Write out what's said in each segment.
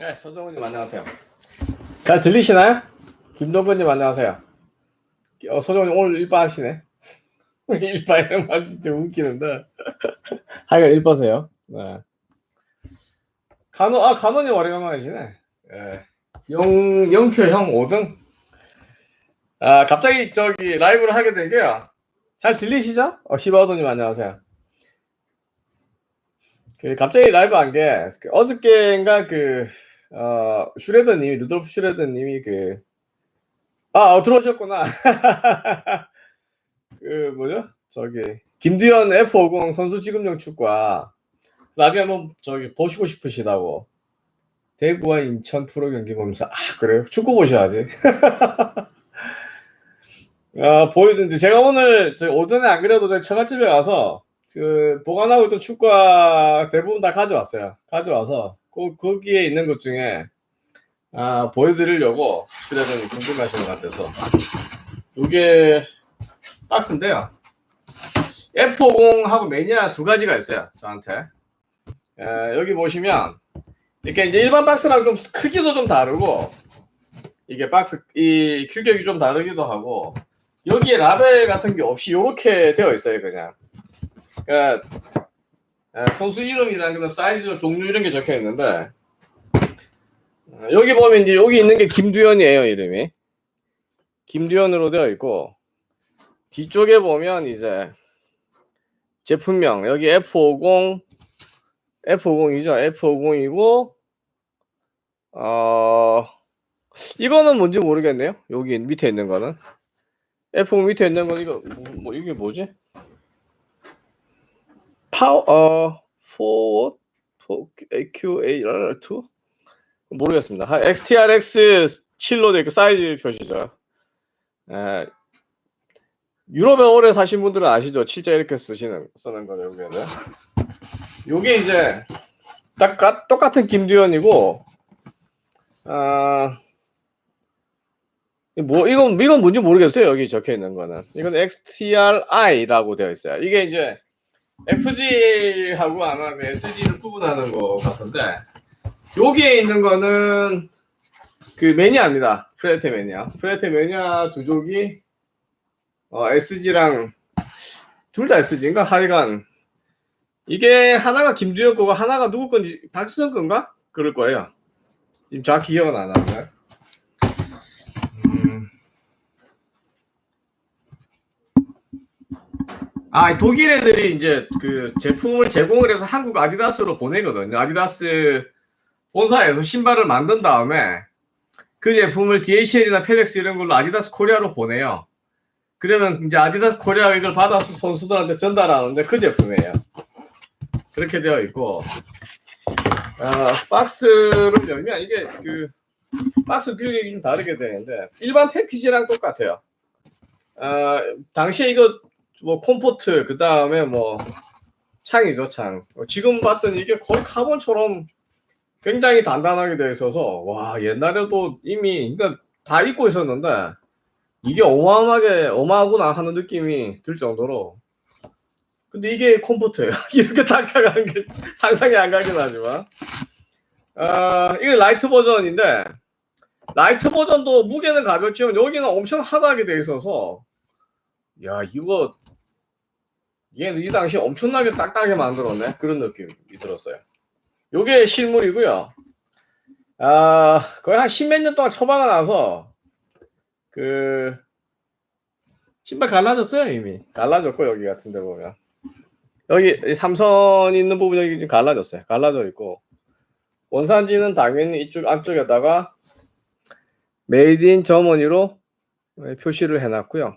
네, 서정훈님 안녕하세요. 잘 들리시나요? 김동근님 안녕하세요. 어, 서정훈님 오늘 일바 하시네. 일바 이런 말 진짜 웃기는데. 하여간 일바세요. 네. 간호, 아, 간호님 오래간만이시네. 예. 영, 영표 형 5등. 아, 갑자기 저기 라이브를 하게 된 게요. 잘 들리시죠? 어, 시바우도님 안녕하세요. 그 갑자기 라이브 한 게 어저께인가 그 어, 슈레더님이 루돌프 슈레더님이 그 아, 어, 들어오셨구나. 그 뭐죠? 저기 김두현 F50 선수 지급용 축구와 나중에 한번 저기 보시고 싶으시다고 대구와 인천 프로 경기 보면서 아 그래요? 축구 보셔야지. 아 보이던데 제가 오늘 저 오전에 안 그래도 저희 처갓집에 가서 그 보관하고 있던 축구화 대부분 다 가져왔어요. 가져와서 그 거기에 있는 것 중에 아 보여드리려고 슈레더님 궁금하신 것 같아서 이게 박스인데요. F50하고 매니아 두 가지가 있어요. 저한테 에, 여기 보시면 이렇게 이제 일반 박스랑 좀 크기도 좀 다르고 이게 박스 이 규격이 좀 다르기도 하고 여기에 라벨 같은 게 없이 이렇게 되어 있어요 그냥 그러니까 선수 이름이랑 그다음 사이즈 종류 이런 게 적혀 있는데 어, 여기 보면 이제 여기 있는 게 김두현이에요 이름이. 김두현으로 되어 있고 뒤쪽에 보면 이제 제품명 여기 F50 F50이죠. F50이고 어 이거는 뭔지 모르겠네요. 여기 밑에 있는 거는. F50 밑에 있는 건 이거 뭐, 뭐 이게 뭐지 파워 어 포워드 QAR2 모르겠습니다. XTRX 7로 되어 사이즈 표시죠. 에, 유럽에 오래 사신 분들은 아시죠? 실제 이렇게 쓰시는 쓰는 거죠 여기는. 요게 이제 딱 똑같은 김두현이고 아. 뭐 이건 이건 뭔지 모르겠어요 여기 적혀 있는 거는 이건 XTRI라고 되어 있어요 이게 이제 FG하고 아마 SG를 구분하는 것 같은데 여기에 있는 거는 그 매니아입니다. 프레테 매니아. 프레테 매니아 두 족이 어, SG랑 둘 다 SG인가? 하여간 이게 하나가 김두현 거고 하나가 누구 건지 박수성 건가? 그럴 거예요. 지금 정확히 기억은 안 나는데. 아, 독일 애들이 이제 그 제품을 제공을 해서 한국 아디다스로 보내거든요. 아디다스 본사에서 신발을 만든 다음에 그 제품을 DHL이나 페덱스 이런 걸로 아디다스 코리아로 보내요. 그러면 이제 아디다스 코리아 이걸 받아서 선수들한테 전달하는데 그 제품이에요. 그렇게 되어 있고, 아, 박스를 열면 이게 그 박스 규격이 좀 다르게 되는데 일반 패키지랑 똑같아요. 아, 당시에 이거 뭐 comfort 그 다음에 뭐 창이죠 창. 어, 지금 봤더니 이게 거의 카본처럼 굉장히 단단하게 되어 있어서 와 옛날에도 이미 그러니까 다 입고 있었는데 이게 어마어마하게 어마하구나 하는 느낌이 들 정도로. 근데 이게 comfort예요 이렇게 딱딱한 게 상상이 안 가긴 하지만. 아 이게 light 버전인데 light 버전도 무게는 가볍지만 여기는 엄청 hard하게 되어 있어서 야 이거 얘는 이 당시 엄청나게 딱딱하게 만들었네. 그런 느낌이 들었어요. 요게 실물이고요. 아, 거의 한 십몇 년 동안 처박아 놔서 그 신발 갈라졌어요, 이미. 갈라졌고 여기 같은 데 보면. 여기 삼선 있는 부분 여기 지금 갈라졌어요. 갈라져 있고 원산지는 당연히 이쪽 안쪽에다가 Made in Germany로 표시를 해놨고요.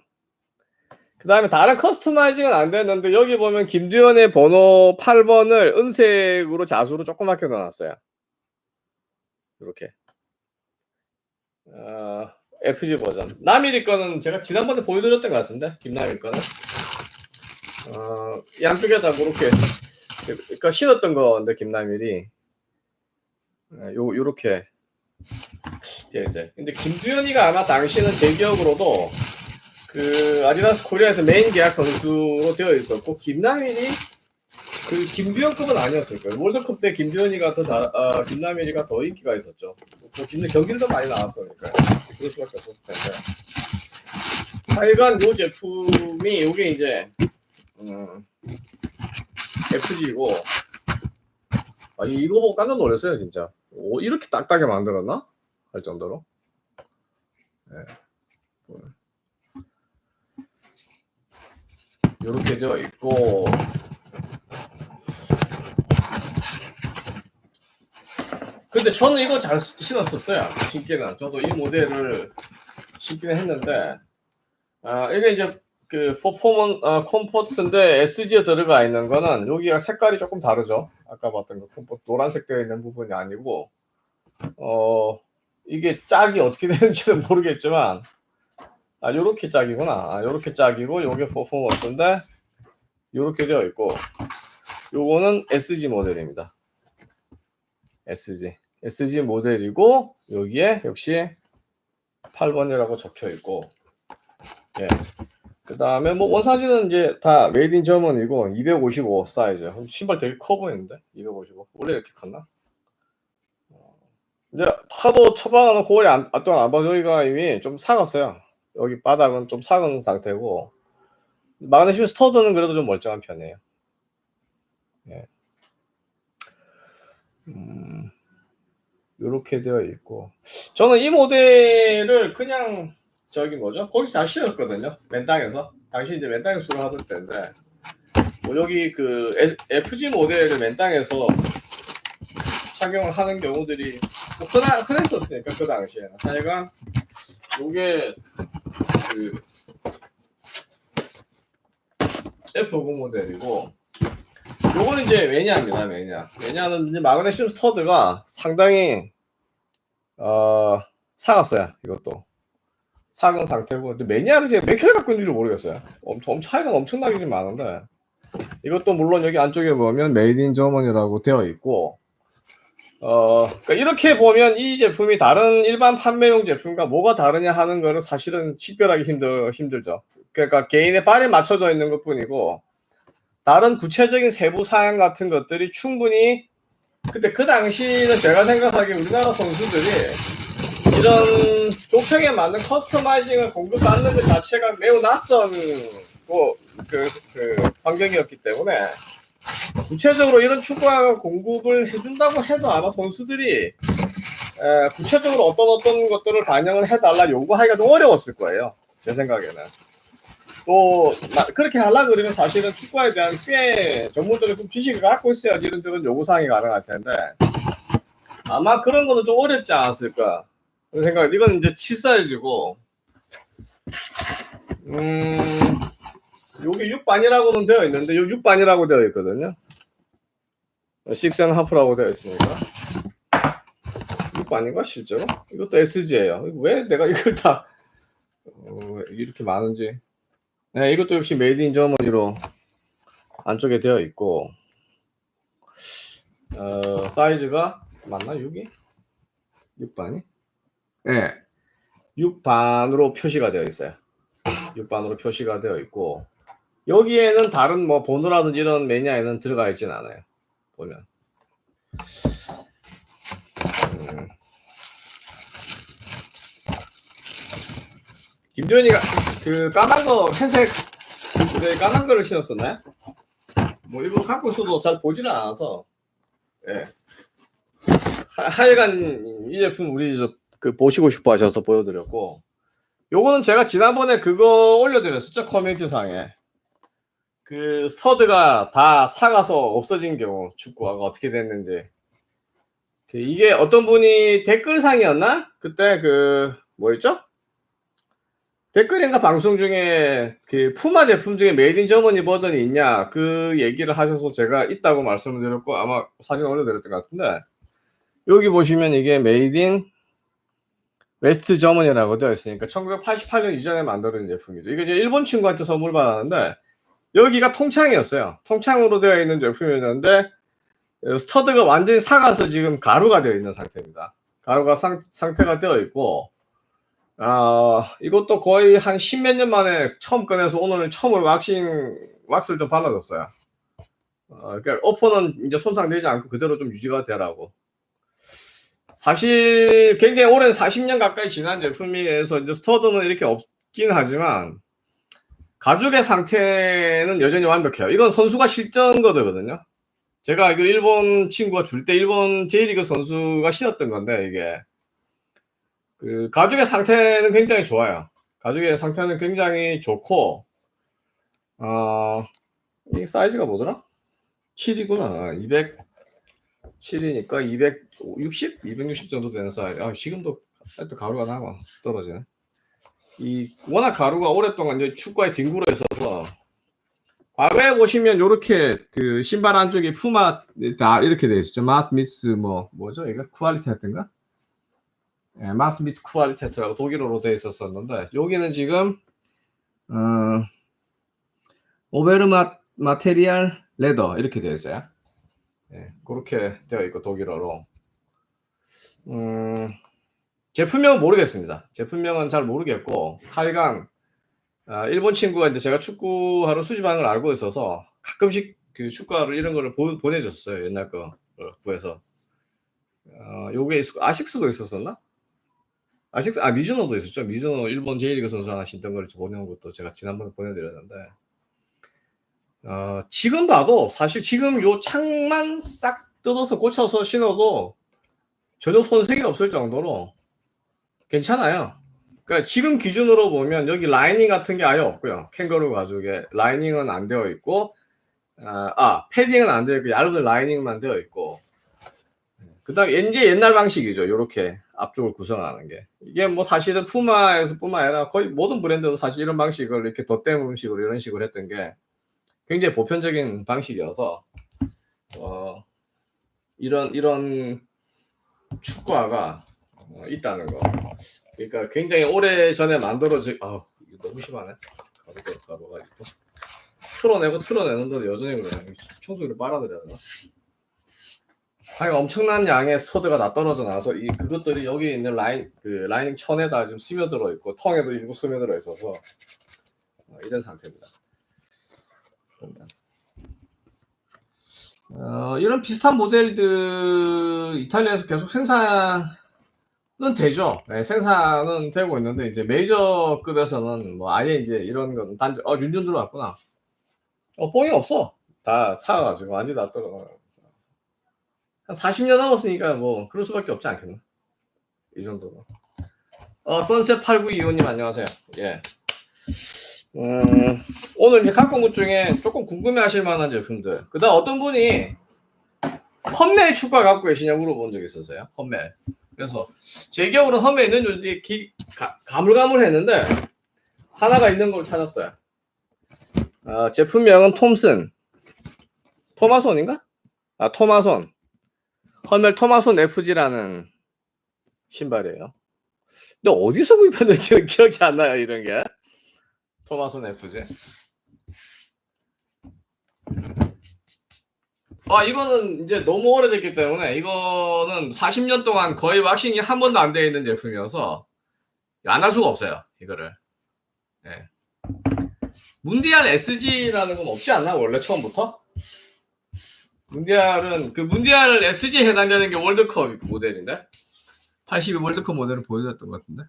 그 다음에 다른 customizing은 안 됐는데 여기 보면 김두현의 번호 8번을 은색으로 자수로 조그맣게 넣어놨어요. 이렇게. 어, FG 버전. 남일이 거는 제가 지난번에 보여드렸던 것 같은데? 김남일 거는? 어, 양쪽에다 그렇게 그러니까 신었던 건데 김남일이. 어, 요 요렇게 되어 있어요. 근데 김두현이가 아마 당시는 제 기억으로도 그 아디다스 코리아에서 메인 계약 선수로 되어 있었고 김남일이 그 김두현급은 아니었을 거예요. 월드컵 때 김두현이가 더 잘, 아, 김남일이가 더 인기가 있었죠. 뭐 김 경기를 더 많이 나왔으니까 그럴 수밖에 없었을 텐데. 하여간 요 제품이 요게 이제 음, FG고 아 이거 보고 깜짝 놀랐어요 진짜. 오, 이렇게 딱딱하게 만들었나? 할 정도로. 네. 이렇게 되어 있고. 근데 저는 이거 잘 신었었어요. 신기는. 저도 이 모델을 신기는 했는데. 아 이게 이제 그 퍼포먼 아, comfort인데 SG에 들어가 있는 거는 여기가 색깔이 조금 다르죠. 아까 봤던 거 comfort 노란색 되어 있는 부분이 아니고. 어 이게 짝이 어떻게 되는지는 모르겠지만 아 요렇게 짝이구나. 아 요렇게 짝이고 요게 퍼포먼스인데 요렇게 되어 있고 요거는 SG 모델입니다. SG SG 모델이고 여기에 역시 8번이라고 적혀 있고 예. 그 다음에 뭐 원산지는 이제 다 Made in Germany고 255 사이즈. 신발 되게 커 보이는데? 255 원래 이렇게 컸나? 어, 이제 하도 처방하는 고리 안, 동안 안 봐도 여기가 이미 좀 삭았어요 여기 바닥은 좀 삭은 상태고 마그네슘 스터드는 그래도 좀 멀쩡한 편이에요 예. 음, 이렇게 되어 있고 저는 이 모델을 그냥 저기 뭐죠? 거기서 잘 신었거든요. 맨땅에서 당시 이제 맨땅에 수를 하던 때인데 뭐 여기 그 FG 모델을 맨땅에서 착용을 하는 경우들이 뭐 흔하, 흔했었으니까 그 당시에는 하여간 요게 그 F50 모델이고 요거는 이제 매니아입니다, 매니아. 매니아는 이제 마그네슘 스터드가 상당히, 어, 사갔어요, 이것도. 사은 상태고. 근데 매니아를 제가 몇 킬을 갖고 있는지 모르겠어요. 엄청, 엄청 차이가 엄청나게 좀 많은데. 이것도 물론 여기 안쪽에 보면 Made in Germany라고 되어 있고, 어, 그러니까 이렇게 보면 이 제품이 다른 일반 판매용 제품과 뭐가 다르냐 하는 거는 사실은 식별하기 힘들, 힘들죠. 그러니까 개인의 발에 맞춰져 있는 것 뿐이고, 다른 구체적인 세부 사양 같은 것들이 충분히 근데 그 당시는 제가 생각하기에 우리나라 선수들이 이런 족형에 맞는 customizing을 공급받는 것 자체가 매우 낯선 뭐, 그, 그 환경이었기 때문에 구체적으로 이런 축구화 공급을 해준다고 해도 아마 선수들이 에, 구체적으로 어떤 어떤 것들을 반영을 해달라 요구하기가 좀 어려웠을 거예요. 제 생각에는. 또 그렇게 하려 그러면 사실은 축구에 대한 꽤 전문적인 좀 지식을 갖고 있어야지 이런 저런 요구사항이 가능할 텐데 아마 그런 거는 좀 어렵지 않았을까 생각 이건 이제 7사이즈고 음 요게 6반이라고는 되어 있는데 요 6반이라고 되어 있거든요 6 half라고 되어 있으니까 6반인가 실제로? 이것도 SG예요 왜 내가 이걸 다 어, 이렇게 많은지 네, 이것도 역시 Made in Germany로 안쪽에 되어 있고 어, 사이즈가 맞나 6이? 6반이? 네. 6반으로 표시가 되어 있어요. 6반으로 표시가 되어 있고 여기에는 다른 뭐 번호라든지 이런 매니아에는 들어가 있진 않아요. 보면 음. 김도현이가 그 까만 거 회색 네, 까만 거를 신었었나요? 뭐 이거 갖고 있어도 잘 보지는 않아서 예. 하, 하여간 이 제품 우리 저 그 보시고 싶어 하셔서 보여드렸고 요거는 제가 지난번에 그거 올려드렸었죠 커뮤니티 상에 그 stud가 다 삭아서 없어진 경우 축구화가 어떻게 됐는지. 그 이게 어떤 분이 댓글상이었나? 그때 그 뭐였죠? 댓글인가 방송 중에 그 푸마 제품 중에 Made in Germany 버전이 있냐? 그 얘기를 하셔서 제가 있다고 말씀을 드렸고 아마 사진 올려드렸던 것 같은데. 여기 보시면 이게 Made in West Germany라고 되어 있으니까 1988년 이전에 만들어진 제품이죠. 이게 이제 일본 친구한테 선물 받았는데 여기가 통창이었어요. 통창으로 되어 있는 제품이었는데 stud가 완전히 삭아서 지금 가루가 되어 있는 상태입니다. 가루가 상, 상태가 되어 있고 아, 이것도 거의 한 십몇 년 만에 처음 꺼내서 오늘 처음으로 왁싱, 왁스를 좀 발라줬어요. 어, 그러니까 어퍼는 이제 손상되지 않고 그대로 좀 유지가 되라고. 사실 굉장히 오랜 40년 가까이 지난 제품이어서 이제 스터드는 이렇게 없긴 하지만 가죽의 상태는 여전히 완벽해요. 이건 선수가 실전 거거든요. 제가 알기로 일본 친구가 줄 때 일본 J리그 선수가 신었던 건데 이게 그 가죽의 상태는 굉장히 좋아요. 가죽의 상태는 굉장히 좋고 어, 이 사이즈가 뭐더라? 7이구나. 207이니까 260? 260 정도 되는 사이즈. 아, 지금도 또 가루가 나와 떨어지네. 이 워낙 가루가 오랫동안 이제 축구에 뒹굴어 있어서 과거에 보시면 이렇게 그 신발 안쪽에 푸마 다 이렇게 돼 있었죠. 마스미스 뭐 뭐죠? 이거 쿠알리테트인가? 예, 마스미스 쿠알리테트라고 독일어로 돼 있었었는데 여기는 지금 어, 오베르마 마테리알 레더 이렇게 되어 있어요. 예, 그렇게 되어 있고 독일어로. 음, 제품명은 모르겠습니다. 제품명은 잘 모르겠고 하여간 아, 일본 친구가 이제 제가 축구하러 수집하는 걸 알고 있어서 가끔씩 그 축구하러 이런 거를 보, 보내줬어요. 옛날 거 구해서. 어, 요게 있, 아식스도 있었었나? 아식스, 아, 미즈노도 있었죠. 미즈노 일본 J리그 선수 하나 신던 걸 보내는 것도 제가 지난번에 보내드렸는데. 어, 지금 봐도 사실 지금 요 창만 싹 뜯어서 고쳐서 신어도 전혀 손색이 없을 정도로 괜찮아요. 그러니까 지금 기준으로 보면 여기 라이닝 같은 게 아예 없고요. 캥거루 가죽에 라이닝은 안 되어 있고 아, 아 패딩은 안 되어 있고 얇은 라이닝만 되어 있고 그 다음에 이제 옛날 방식이죠. 이렇게 앞쪽을 구성하는 게 이게 뭐 사실은 푸마에서 뿐만 아니라 거의 모든 브랜드도 사실 이런 방식을 이렇게 덧대는 식으로 이런 식으로 했던 게 굉장히 보편적인 방식이어서 어, 이런 이런 축구화가 어, 있다는 거. 그러니까 굉장히 오래 전에 만들어진 아 너무 심하네. 가루가 가루가 있고 틀어내고 틀어내는데도 여전히 그래. 청소기를 빨아들여야 되나? 하여 엄청난 양의 스터드가 다 떨어져 나와서 이 그것들이 여기 있는 라인 그 라이닝 천에다 지금 스며들어 있고 텅에도 일부 스며들어 있어서 어, 이런 상태입니다. 어, 이런 비슷한 모델들 이탈리아에서 계속 생산은 되죠. 네, 생산은 되고 있는데 이제 메이저급에서는 뭐 아예 이제 이런 건 단지 어 윤준 들어왔구나. 어 뽕이 없어. 다 사가지고 완전 다 떨어. 한 40년 넘었으니까 뭐 그럴 수밖에 없지 않겠나. 이 정도로. 어 선셋 8925님 안녕하세요. 예. 음, 오늘 이제 갖고 온것 중에 조금 궁금해 하실 만한 제품들. 그 다음 어떤 분이 험멜 축구화 갖고 계시냐 물어본 적이 있었어요. 험멜. 그래서 제 기억으로는 험멜 있는 줄 기, 가, 가물가물했는데 하나가 있는 걸 찾았어요. 어, 제품명은 톰슨. 토마손인가? 아, 토마손. 험멜 토마손 FG라는 신발이에요. 근데 어디서 구입했는지 기억이 안 나요, 이런 게. 토마손 FG. 아 이거는 이제 너무 오래됐기 때문에 이거는 40년 동안 거의 왁싱이 한 번도 안 되어 있는 제품이어서 안 할 수가 없어요 이거를. 네. 문디알 SG라는 건 없지 않나 원래 처음부터? 문디알은 그 문디알 SG 해당되는 게 월드컵 모델인데? 82 월드컵 모델을 보여줬던 것 같은데?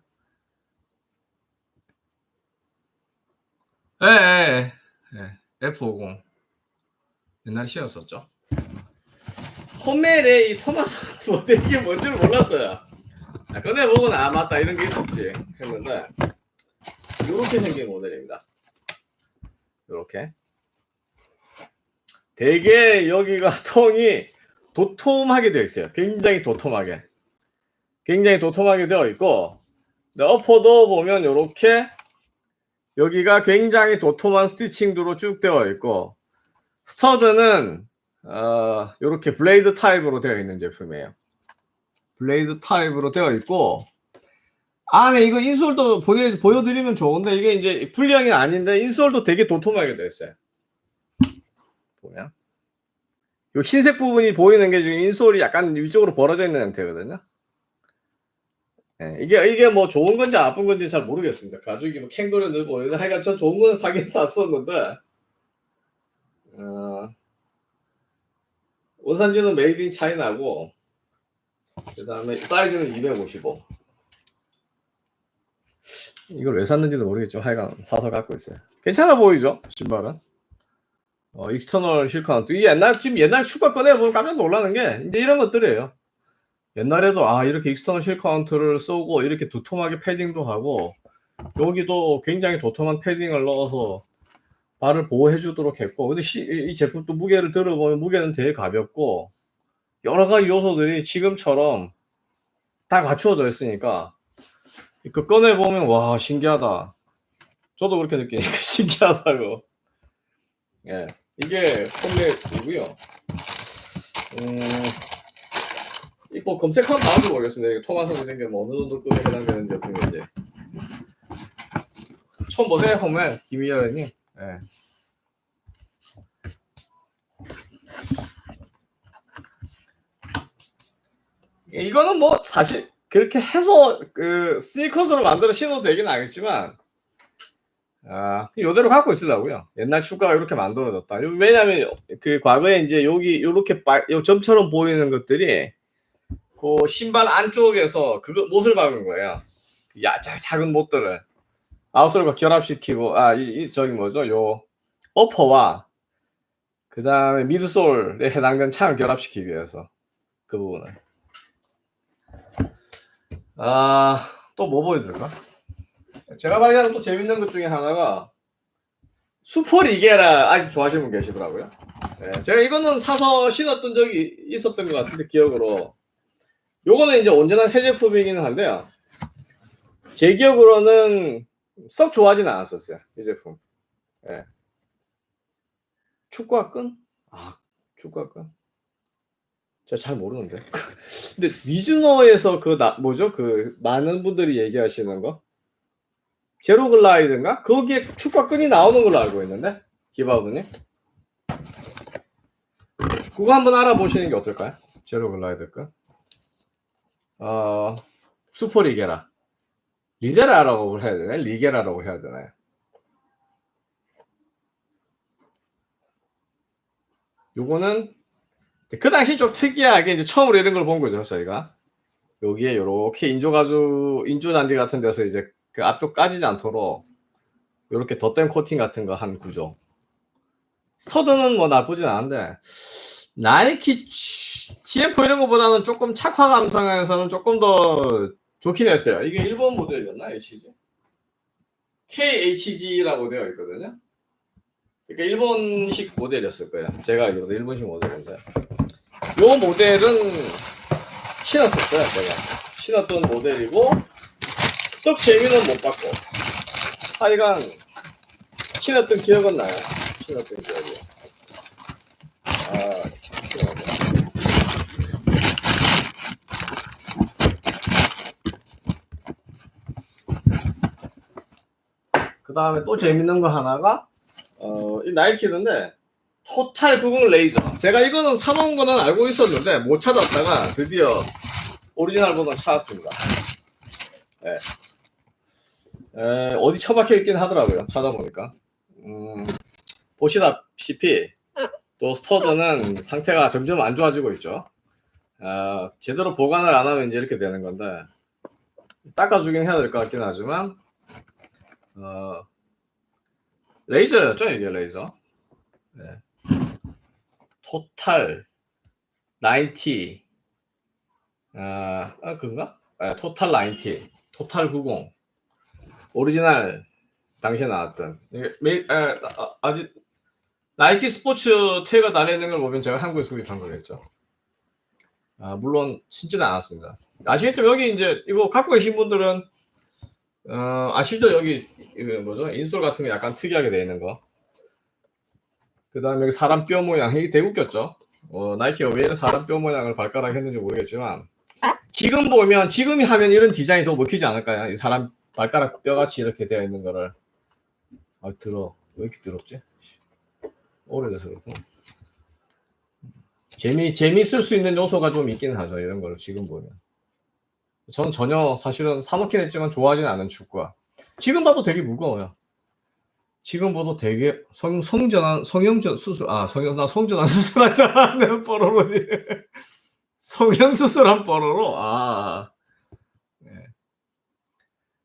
예, 예, 예. F50 옛날에 신었었죠 호멜의 이 토마스 모델 이게 뭔지 몰랐어요. 아, 꺼내보고 아 맞다. 이런 게 있었지. 했는데 이렇게 생긴 모델입니다. 이렇게. 되게 여기가 tongue이 도톰하게 되어 있어요. 굉장히 도톰하게. 굉장히 도톰하게 되어 있고 upper도 보면 이렇게 여기가 굉장히 도톰한 stitching으로 쭉 되어 있고 stud는 어, 이렇게 blade 타입으로 되어 있는 제품이에요. blade 타입으로 되어 있고 안에 이거 insole도 보내, 보여드리면 좋은데 이게 이제 풀형이 아닌데 insole도 되게 도톰하게 되어 있어요. 보면 이 흰색 부분이 보이는 게 지금 insole이 약간 위쪽으로 벌어져 있는 상태거든요. 네, 이게 이게 뭐 좋은 건지 나쁜 건지 잘 모르겠습니다. 가죽이 뭐 캥거루 늘고 하여간 저 좋은 거는 사긴 샀었는데 어, 원산지는 made in China고 그 다음에 사이즈는 255 이걸 왜 샀는지도 모르겠지만 하여간 사서 갖고 있어요. 괜찮아 보이죠? 신발은? 어, external heel counter 이게 옛날 지금 옛날 축구 꺼내보면 깜짝 놀라는 게 이제 이런 것들이에요. 옛날에도 아 이렇게 external heel counter를 쓰고 이렇게 두툼하게 패딩도 하고 여기도 굉장히 도톰한 패딩을 넣어서 발을 보호해 주도록 했고 근데 시, 이 제품도 무게를 들어보면 무게는 되게 가볍고 여러 가지 요소들이 지금처럼 다 갖추어져 있으니까 그 꺼내 보면 와 신기하다. 저도 그렇게 느끼니까 신기하다고. 예, 이게 폼맷이고요. 음, 이뭐 검색하면 나온지 모르겠습니다. 이게 토마토 이런 게뭐 어느 정도 급에 해당되는 제품인지. 처음 보세요, 홈에 김희열 님. 예. 이거는 뭐 사실 그렇게 해서 그 스니커즈로 만들어 신어도 되긴 하겠지만 아 이대로 갖고 있으려고요. 옛날 축가가 이렇게 만들어졌다. 왜냐하면 그 과거에 이제 여기 이렇게 점처럼 보이는 것들이 그 신발 안쪽에서 그거 못을 박은 거예요. 야 작은 못들을 아웃솔과 결합시키고 아 이 이, 저기 뭐죠 요 어퍼와 그 다음에 미드솔에 해당되는 창을 결합시키기 위해서 그 부분을 아, 또 뭐 보여드릴까? 제가 발견한 또 재밌는 것 중에 하나가 수퍼리게라 아직 좋아하시는 분 계시더라고요. 네, 제가 이거는 사서 신었던 적이 있었던 것 같은데 기억으로 요거는 이제 언제나 새 제품이기는 한데요. 제 기억으로는 썩 좋아하진 않았었어요. 이 제품. 네. 축구화 끈? 아, 축구화 끈. 제가 잘 모르는데. 근데 미즈노에서 그 나, 뭐죠? 그 많은 분들이 얘기하시는 거 제로 글라이드인가? 거기에 축과 끈이 나오는 걸로 알고 있는데 기바우드님 그거 한번 알아보시는 게 어떨까요? 제로 글라이드 끈. 어, 슈퍼 리게라. 리제라라고 해야 되나요? 리게라라고 해야 되나요? 요거는 그 당시 좀 특이하게 이제 처음으로 이런 걸 본 거죠, 저희가. 여기에 이렇게 인조가죽, 인조단지 같은 데서 이제 그 앞쪽 까지지 않도록 이렇게 덧댐 코팅 같은 거 한 구조. 스터드는 뭐 나쁘진 않은데 나이키 TF 이런 거보다는 조금 착화 감성에서는 조금 더 좋긴 했어요. 이게 일본 모델이었나 HG? KHG라고 되어 있거든요. 그러니까 일본식 모델이었을 거예요. 제가 알기로도 일본식 모델인데. 요 모델은 신었었어요, 제가. 신었던 모델이고, 썩 재미는 못 봤고, 하여간, 신었던 기억은 나요. 신었던 기억이. 아, 신었네. 그 다음에 또 재밌는 거 하나가, 어, 이 나이키인데, 토탈 구공 레이저. 제가 이거는 사놓은 거는 알고 있었는데 못 찾았다가 드디어 오리지널 버전 찾았습니다. 네. 에, 어디 처박혀 있긴 하더라고요. 찾아보니까. 음, 보시다시피 또 스터드는 상태가 점점 안 좋아지고 있죠. 어, 제대로 보관을 안 하면 이제 이렇게 되는 건데 닦아주긴 해야 될 것 같긴 하지만 어, 레이저였죠 이게 레이저. 네. 토탈 90 아, 아 그건가? 아, 토탈 90 토탈 90 오리지널 당시에 나왔던 매, 아, 아, 아직 나이키 스포츠 태그가 달려있는 걸 보면 제가 한국에 수입한 거겠죠. 아, 물론 신지는 않았습니다. 아시겠죠? 여기 이제 이거 갖고 계신 분들은 어, 아시죠? 여기 뭐죠? insole 같은 게 약간 특이하게 되어 있는 거. 그 다음에 여기 사람 뼈 모양 이게 웃겼죠 어, 나이키가 왜 이런 사람 뼈 모양을 발가락 했는지 모르겠지만 지금 보면 지금이 하면 이런 디자인이 더 먹히지 않을까요? 이 사람 발가락 뼈같이 이렇게 되어 있는 거를 아 들어 왜 이렇게 더럽지? 오래돼서 그렇고 재미 재미있을 수 있는 요소가 좀 있긴 하죠 이런 걸 지금 보면 전 전혀 사실은 사놓긴 했지만 좋아하지는 않은 축구가 지금 봐도 되게 무거워요 지금보다 되게 성, 성전환, 성형전 수술, 아, 성형, 나 성전환 수술하잖아. 내 뽀로로니. 성형수술한 뽀로로, 아. 네.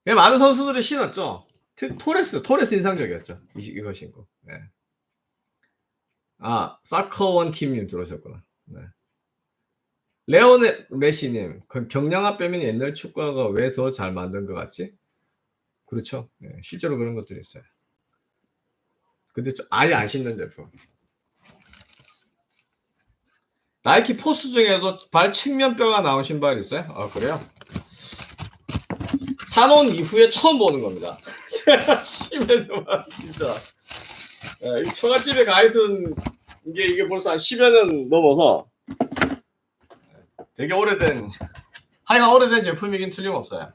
예, 많은 선수들이 신었죠. 트- 토레스, 토레스 인상적이었죠. 이, 이거 신고. 네. 아, 사커원 킴님 들어오셨구나. 네. 레오네 메시님, 그 경량화 빼면 옛날 축구가 왜 더 잘 만든 것 같지? 그렇죠. 네, 실제로 그런 것들이 있어요. 근데 좀 아예 안 신는 제품. 나이키 포스 중에도 발 측면뼈가 나온 신발이 있어요? 아 그래요? 사놓은 이후에 처음 보는 겁니다. 제가 심해서만 진짜. 예, 이 처갓집에 가 있은 이게 이게 벌써 한 10여 년 넘어서 되게 오래된 하여간 오래된 제품이긴 틀림없어요.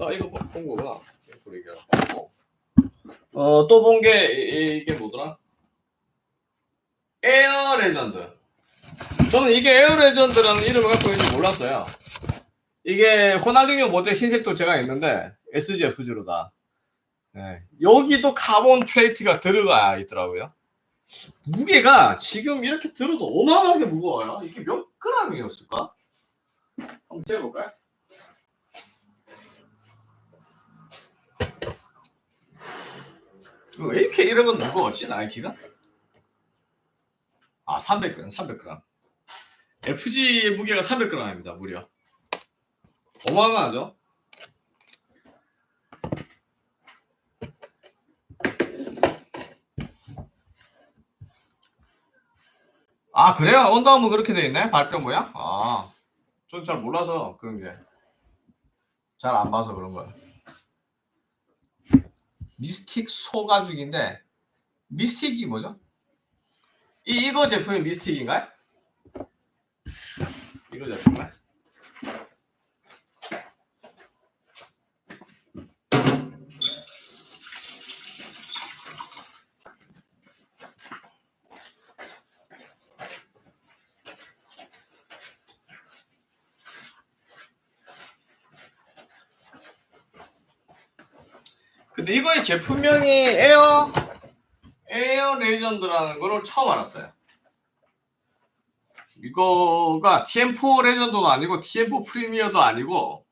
아 이거 본- 본 거구나. 어, 또 본 게 이게 뭐더라? 에어 레전드. 저는 이게 에어 레전드라는 이름을 갖고 있는지 몰랐어요. 이게 호날딩요 모델 흰색도 제가 있는데 SG, FG 둘 다. 네. 여기도 carbon plate가 들어가 있더라고요. 무게가 지금 이렇게 들어도 어마어마하게 무거워요. 이게 몇 그램이었을까? 한번 재볼까요? 왜 이렇게 이런 건 무거웠지 나이키가? 아 300g 300g FG 무게가 300g입니다 무려 어마어마하죠 아 그래요? 언더아머 그렇게 돼 있네 발표 모양? 아전 잘 몰라서 그런 게 잘 안 봐서 그런 거야 미스틱 소가죽인데 미스틱이 뭐죠? 이 이거 제품이 미스틱인가요? 이거 제품인가요? 근데 이거의 제품명이 에어 에어 레전드라는 거를 처음 알았어요. 이거가 티엠포 레전드도 아니고 티엠포 프리미어도 아니고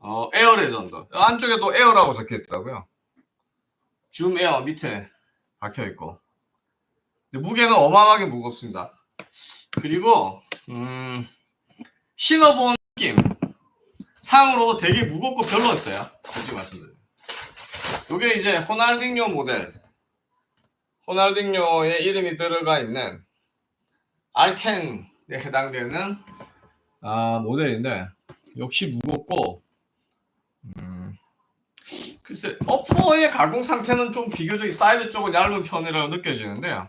어, 에어 레전드 안쪽에도 에어라고 적혀 있더라고요. 줌 에어 밑에 박혀 있고 무게는 어마어마하게 무겁습니다. 그리고 음, 신어본 느낌 상으로도 되게 무겁고 별로였어요. 솔직히 말씀드리면. 이게 이제 호날딩요 모델. 호날딩요의 이름이 들어가 있는 R10에 해당되는 아, 모델인데 역시 무겁고 음, 글쎄 어퍼의 가공 상태는 좀 비교적 사이드 쪽은 얇은 편이라고 느껴지는데요.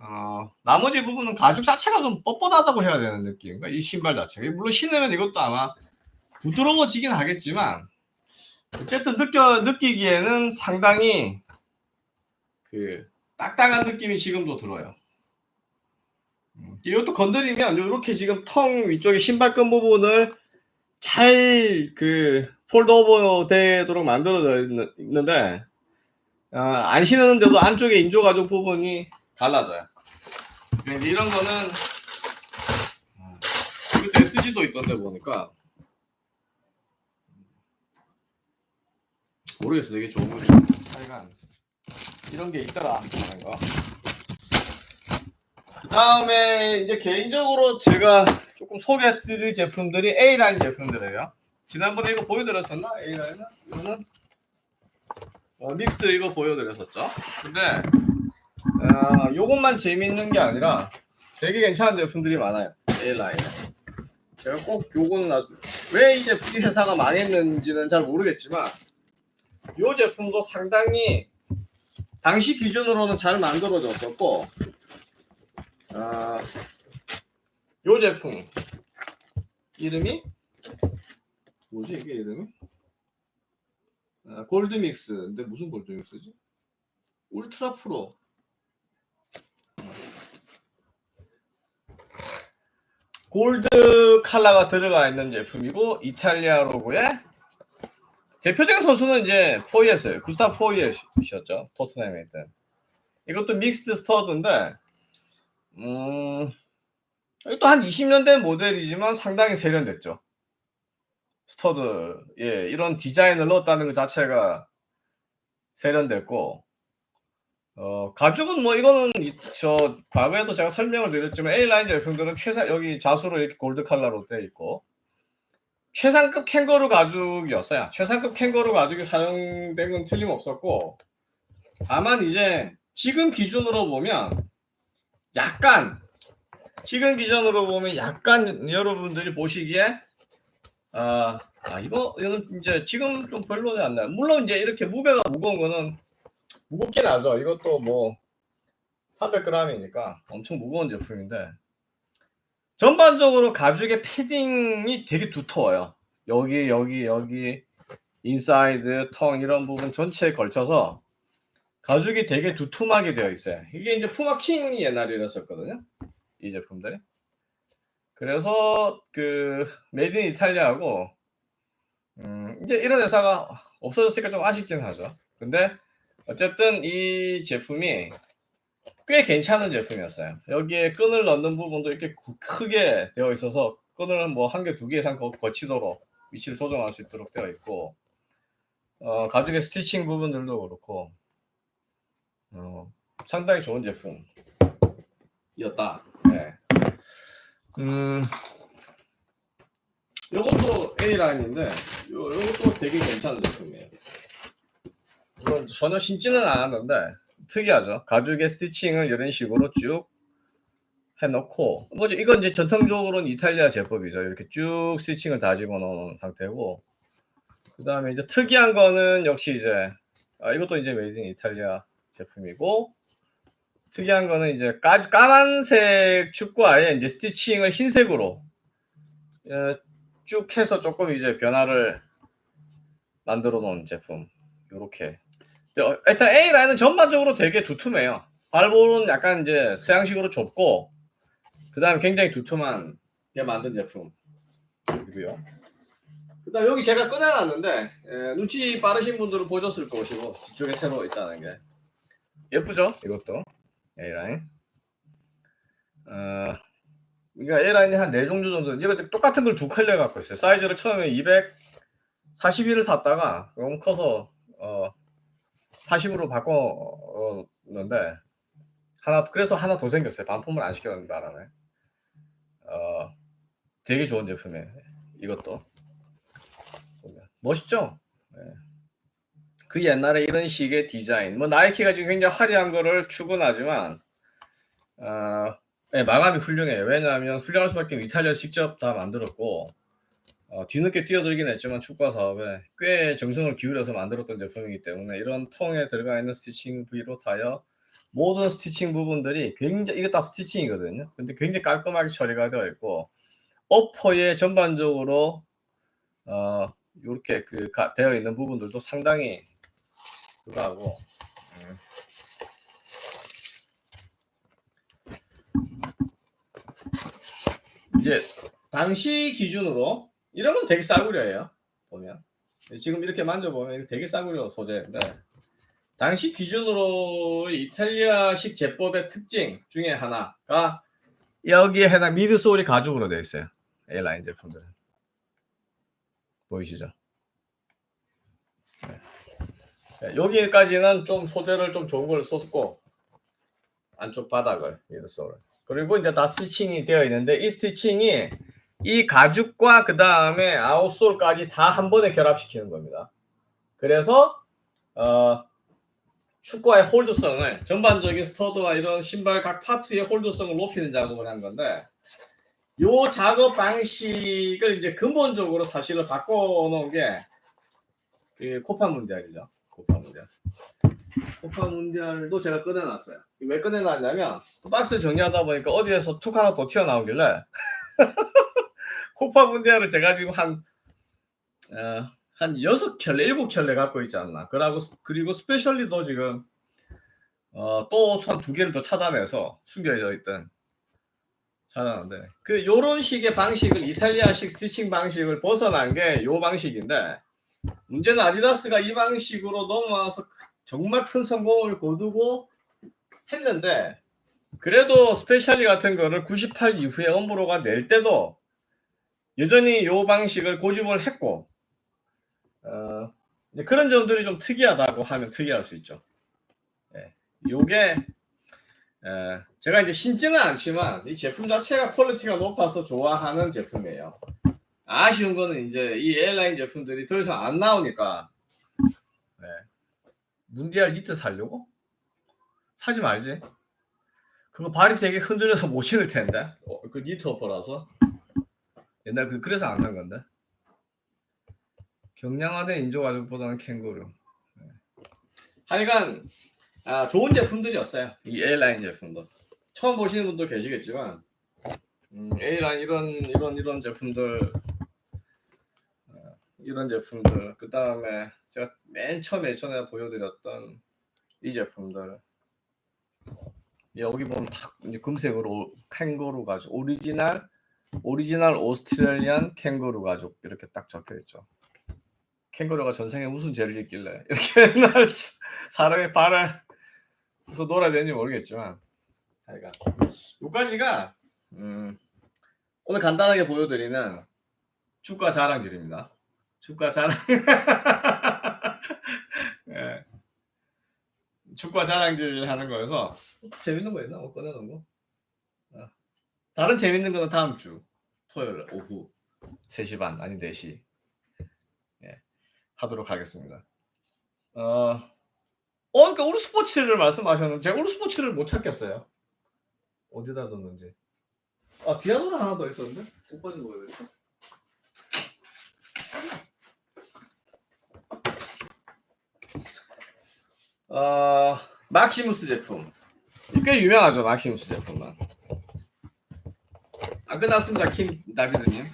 어, 나머지 부분은 가죽 자체가 좀 뻣뻣하다고 해야 되는 느낌 이 신발 자체가. 물론 신으면 이것도 아마 부드러워지긴 하겠지만 어쨌든 느껴 느끼기에는 상당히 그 딱딱한 느낌이 지금도 들어요. 음, 이것도 건드리면 이렇게 지금 텅 위쪽에 신발끈 부분을 잘 그 폴드오버 되도록 만들어져 있는데 어, 안 신는데도 안쪽에 인조 가죽 부분이 달라져요. 이제 이런 거는 어, 이것도 SG도 있던데 보니까 모르겠어 되게 좋은 거죠. 하여간 이런 게 있더라 거. 그 다음에 이제 개인적으로 제가 조금 소개해드릴 제품들이 A라인 제품들이에요. 지난번에 이거 보여드렸었나? A라인은? 이거는 어, 믹스 이거 보여드렸었죠. 근데 어, 요것만 재밌는 게 아니라 되게 괜찮은 제품들이 많아요. A라인. 제가 꼭 요거는 아주 왜 이제 이 회사가 망했는지는 잘 모르겠지만 이 제품도 상당히 당시 기준으로는 잘 만들어졌었고 아, 이 제품 이름이 뭐지 이게 이름이? 아, 골드믹스 근데 무슨 골드믹스지? 울트라 프로. 골드 컬러가 들어가 있는 제품이고 이탈리아 로고에 대표적인 선수는 이제 포예트예요. 구스타보 포예트였죠. 토트넘에 있던. 이것도 mixed stud인데, 음, 이것도 한 20년 된 모델이지만 상당히 세련됐죠. stud, 예, 이런 디자인을 넣었다는 것 자체가 세련됐고, 어, 가죽은 뭐 이거는 이- 저 과거에도 제가 설명을 드렸지만 A라인 제품들은 최상 여기 자수로 이렇게 골드 컬러로 되어 있고 최상급 캥거루 가죽이었어요. 최상급 캥거루 가죽이 사용된 건 틀림없었고 다만 이제 지금 기준으로 보면 약간 지금 기준으로 보면 약간 여러분들이 보시기에 아, 아 이거 이거는 이제 지금 좀 별로지 않나요? 물론 이제 이렇게 무게가 무거운 거는 무겁긴 하죠. 이것도 뭐 300g이니까 엄청 무거운 제품인데 전반적으로 가죽의 패딩이 되게 두터워요. 여기 여기 여기 inside tongue 이런 부분 전체에 걸쳐서 가죽이 되게 두툼하게 되어 있어요. 이게 이제 푸마킹이 옛날에 이랬었거든요. 이 제품들이. 그래서 그 made in 이탈리아하고 음, 이제 이런 회사가 없어졌으니까 좀 아쉽긴 하죠. 근데 어쨌든 이 제품이 꽤 괜찮은 제품이었어요. 여기에 끈을 넣는 부분도 이렇게 구- 크게 되어 있어서 끈을 뭐 한 개, 두 개 이상 거, 거치도록 위치를 조정할 수 있도록 되어 있고, 어, 가죽의 stitching 부분들도 그렇고, 어, 상당히 좋은 제품이었다. 네. 음, 요것도 A라인인데, 요, 요것도 되게 괜찮은 제품이에요. 물론 전혀 신지는 않았는데, 특이하죠. 가죽의 스티칭을 이런 식으로 쭉 해놓고 뭐죠? 이건 이제 전통적으로는 이탈리아 제법이죠. 이렇게 쭉 스티칭을 다 집어넣은 상태고 그 다음에 이제 특이한 거는 역시 이제 아, 이것도 이제 made in 이탈리아 제품이고 특이한 거는 이제 까, 까만색 축구화에 이제 stitching을 흰색으로 어, 쭉 해서 조금 이제 변화를 만들어 놓은 제품 이렇게 어, 일단 에어라인은 전반적으로 되게 두툼해요. 발볼은 약간 이제 서양식으로 좁고 그 다음에 굉장히 두툼한 게 만든 제품이고요. 그 다음 여기 제가 꺼내놨는데 에, 눈치 빠르신 분들은 보셨을 것이고 뒤쪽에 새로 있다는 게 예쁘죠? 이것도 A 라인. 어, 그러니까 A 라인이 한네 종류 정도. 이거 똑같은 걸 두 컬러 갖고 있어요. 사이즈를 처음에 241을 샀다가 너무 커서 어, 40으로 바꿨는데 하나 그래서 하나 더 생겼어요. 반품을 안 시켰는 바람에 어 되게 좋은 제품이에요. 이것도 멋있죠? 네. 그 옛날에 이런 식의 디자인 뭐 나이키가 지금 굉장히 화려한 거를 추구하지만 어, 네, 마감이 훌륭해요. 왜냐하면 훌륭할 수밖에 이탈리아 직접 다 만들었고 어, 뒤늦게 뛰어들긴 했지만 축구화 사업에 꽤 정성을 기울여서 만들었던 제품이기 때문에 이런 통에 들어가 있는 스티칭 비롯하여 모든 스티칭 부분들이 굉장히 이거 다 스티칭이거든요. 근데 굉장히 깔끔하게 처리가 되어 있고 어퍼에 전반적으로 어, 이렇게 그 가, 되어 있는 부분들도 상당히 그거하고 음. 이제 당시 기준으로 이런 건 되게 싸구려예요. 보면 지금 이렇게 만져보면 되게 싸구려 소재인데 당시 기준으로 이탈리아식 제법의 특징 중에 하나가 여기에 해당 미드솔이 가죽으로 되어 있어요. A라인 제품들은 보이시죠? 네. 여기까지는 좀 소재를 좀 좋은 걸 썼고 안쪽 바닥을 미드솔을 그리고 이제 다 스티칭이 되어 있는데 이 스티칭이 이 가죽과 그 다음에 아웃솔까지 다 한 번에 결합시키는 겁니다. 그래서 어, 축구화의 홀드성을 전반적인 스터드와 이런 신발 각 파트의 홀드성을 높이는 작업을 한 건데 요 작업 방식을 이제 근본적으로 사실을 바꿔놓은 게그 코파 문디알이죠. 코파 문디알. 코파 문디알도 제가 꺼내놨어요. 왜 꺼내놨냐면 또 박스 정리하다 보니까 어디에서 툭 하나 더 튀어나오길래 코파 문디알을 제가 지금 한, 어, 한 여섯 켤레, 일곱 켤레 갖고 있지 않나. 그리고, 그리고 스페셜리도 지금, 어, 또 한 두 개를 더 찾아내서 숨겨져 있던 찾아냈는데, 그, 요런 식의 방식을, 이탈리아식 stitching 방식을 벗어난 게 요 방식인데, 문제는 아디다스가 이 방식으로 넘어와서 크- 정말 큰 성공을 거두고 했는데 그래도 스페셜리 같은 거를 98 이후에 엄브로가 낼 때도 여전히 이 방식을 고집을 했고 어, 그런 점들이 좀 특이하다고 하면 특이할 수 있죠. 예, 요게 에, 제가 이제 신지는 않지만 이 제품 자체가 quality가 높아서 좋아하는 제품이에요. 아쉬운 거는 이제 이 에어라인 제품들이 더 이상 안 나오니까 네. 문디알 니트 살려고? 사지 말지. 그거 발이 되게 흔들려서 못 신을 텐데. 어, 그 니트 upper라서. 옛날 그 그래서 안 산 건데. 경량화된 인조 가죽보다는 캥거루. 네. 하여간 아, 좋은 제품들이었어요. 이 에어라인 제품도. 처음 보시는 분도 계시겠지만 음, 에어라인 이런 이런 이런 제품들 어, 이런 제품들 그 다음에 제가 맨 처음에 전에 보여드렸던 이 제품들 여기 보면 딱 이제 금색으로 캥거루 가죽 오리지널 오리지널 Australian 캥거루 가죽 이렇게 딱 적혀 있죠. 캥거루가 전생에 무슨 죄를 짓길래 이렇게 맨날 사람의 발을 서 놀아야 되는지 모르겠지만 하여간 요까지가 음, 오늘 간단하게 보여드리는 주가 자랑질입니다. 주가 자랑 예. 축구 자랑질 하는 거여서 재밌는 거 있나? 뭐 꺼내놓은 거? 아. 다른 재밌는 거는 다음 주 토요일 오후 3시 반 아니 4시 예, 하도록 하겠습니다. 어, 어 그러니까 우리 스포츠를 말씀하셨는데 제가 우리 스포츠를 못 찾겠어요. 어디다 뒀는지. 아 디아노라 하나 더 있었는데 못 빠진 거예요. 어, 막시무스 제품. 꽤 유명하죠, 막시무스 제품은. 안 끝났습니다, 킴 다비드님.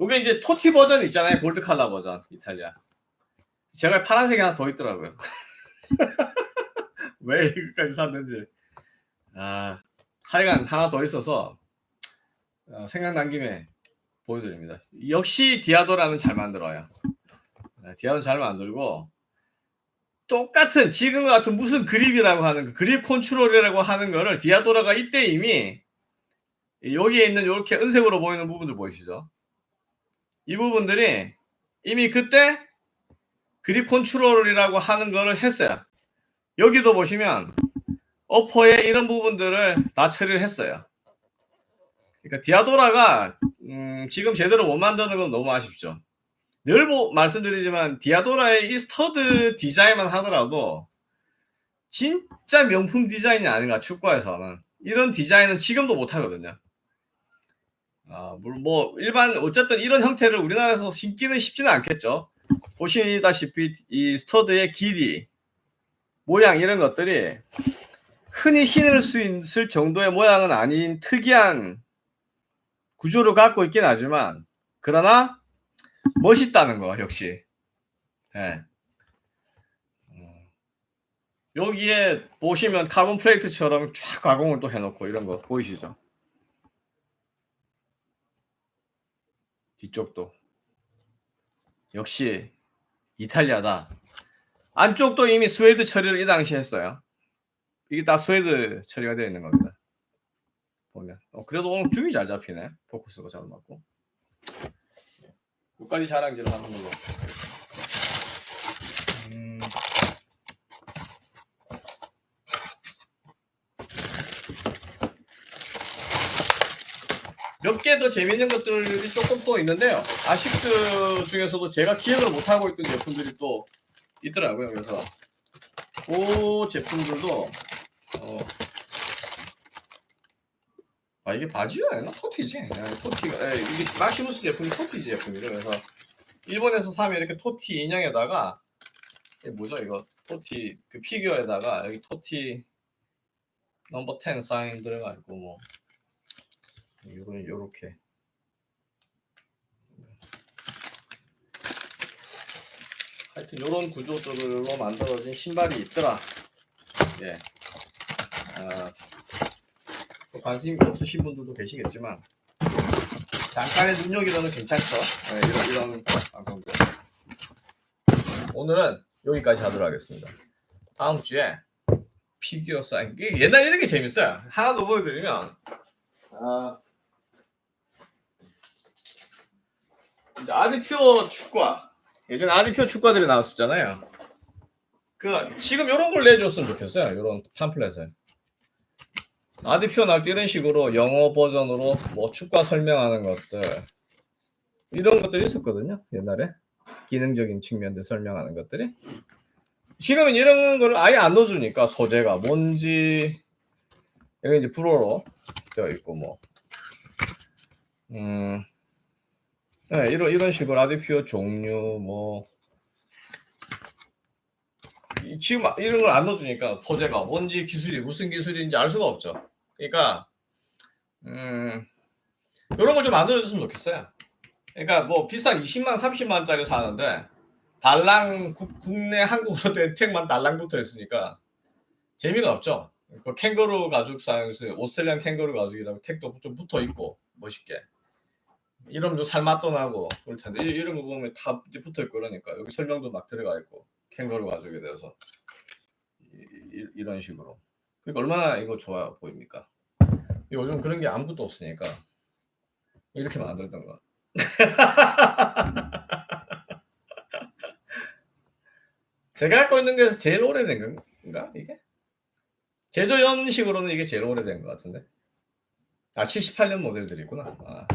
이게 이제 토티 버전 있잖아요, 골드 칼라 버전, 이탈리아. 제가 파란색이 하나 더 있더라고요. 왜 이거까지 샀는지. 아, 하여간 하나 더 있어서 어, 생각난 김에 보여드립니다. 역시 디아도라는 잘 만들어요. 네, 디아는 잘 만들고 똑같은 지금과 같은 무슨 그립이라고 하는 그 그립 컨트롤이라고 하는 거를 디아도라가 이때 이미 여기에 있는 이렇게 은색으로 보이는 부분들 보이시죠? 이 부분들이 이미 그때 그립 컨트롤이라고 하는 거를 했어요. 여기도 보시면 어퍼에 이런 부분들을 다 처리를 했어요. 그러니까 디아도라가 음, 지금 제대로 못 만드는 건 너무 아쉽죠. 늘 보, 말씀드리지만 디아도라의 이 stud 디자인만 하더라도 진짜 명품 디자인이 아닌가 축구에서는 이런 디자인은 지금도 못 하거든요. 아, 물- 뭐 일반 어쨌든 이런 형태를 우리나라에서 신기는 쉽지는 않겠죠. 보시다시피 이 stud의 길이, 모양 이런 것들이 흔히 신을 수 있을 정도의 모양은 아닌 특이한 구조를 갖고 있긴 하지만 그러나 멋있다는 거 역시. 예. 음. 여기에 보시면 carbon plate처럼 쫙 가공을 또 해놓고 이런 거 보이시죠? 뒤쪽도 역시 이탈리아다. 안쪽도 이미 스웨이드 처리를 이 당시에 했어요. 이게 다 스웨이드 처리가 되어 있는 겁니다. 보면 어, 그래도 오늘 줌이 잘 잡히네. 포커스가 잘 맞고. 여기까지 자랑질을 하는 걸로. 음. 몇개 더 재밌는 것들이 조금 또 있는데요. 아식스 중에서도 제가 기억을 못 하고 있던 제품들이 또 있더라고요. 그래서 그 제품들도 어, 아 이게 바지가 아니라 토티지. 예, 토티가 예, 이게 마시무스 제품이 토티 제품이죠. 그래서 일본에서 사면 이렇게 토티 인형에다가 이게 뭐죠 이거 토티 그 피규어에다가 여기 토티 넘버 10 사인 들어가지고 뭐 요런 요렇게 하여튼 요런 구조들로 만들어진 신발이 있더라. 예. 아, 뭐 관심이 없으신 분들도 계시겠지만 잠깐의 눈요기로는 괜찮죠. 네, 이런 이런 방송들. 오늘은 여기까지 하도록 하겠습니다. 다음 주에 피규어 사인. 옛날 이런 게 재밌어요. 하나 더 보여드리면 아, 이제 아디퓨어 축구화. 예전에 아디퓨어 축구화들이 나왔었잖아요. 그 지금 이런 걸 내줬으면 좋겠어요. 이런 팜플렛을. 나올 때 이런 식으로 영어 버전으로 뭐 축구화 설명하는 것들 이런 것들이 있었거든요. 옛날에 기능적인 측면들 설명하는 것들이. 지금은 이런 걸 아예 안 넣어주니까 소재가 뭔지 여기 이제 불어로 되어 있고 뭐 음, 네, 이런 이런 식으로 아디퓨어 종류 뭐 이- 지금 이런 걸 안 넣어주니까 소재가 뭔지 기술이 무슨 기술인지 알 수가 없죠. 그러니까 음, 이런 걸 좀 만들어줬으면 좋겠어요. 그러니까 뭐 비싼 20만 30만 짜리 사는데 달랑 국, 국내 한국어로 된 택만 달랑 붙어 있으니까 재미가 없죠. 그 캥거루 가죽 사용해서 오스트레일리안 캥거루 가죽이라고 택도 좀 붙어 있고 멋있게 이러면 좀 살 맛도 나고 그럴 텐데 이- 이런 거 보면 다 붙어 있고 그러니까 여기 설명도 막 들어가 있고 캥거루 가죽에 대해서 이, 런 식으로 그러니까 얼마나 이거 좋아 보입니까? 요즘 그런 게 아무것도 없으니까 이렇게 만들던 거. 제가 갖고 있는 게서 제일 오래된 건가 이게? 제조 연식으로는 이게 제일 오래된 것 같은데. 아 78년 모델들이구나. 아,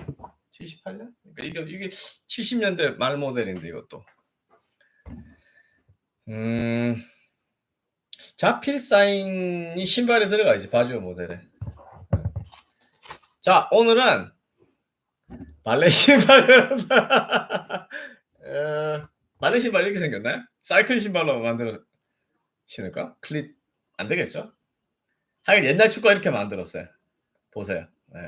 78년? 그러니까 이게 이게 70년대 말 모델인데 이것도. 음. 자필 사인이 신발에 들어가 있지 바지오 모델에. 자 오늘은 발레 신발 어, 발레 신발 이렇게 생겼나요? 사이클 신발로 만들어 신을까? 클릿 안 되겠죠? 하긴 옛날 축구 이렇게 만들었어요. 보세요. 네.